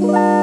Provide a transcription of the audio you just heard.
Bye.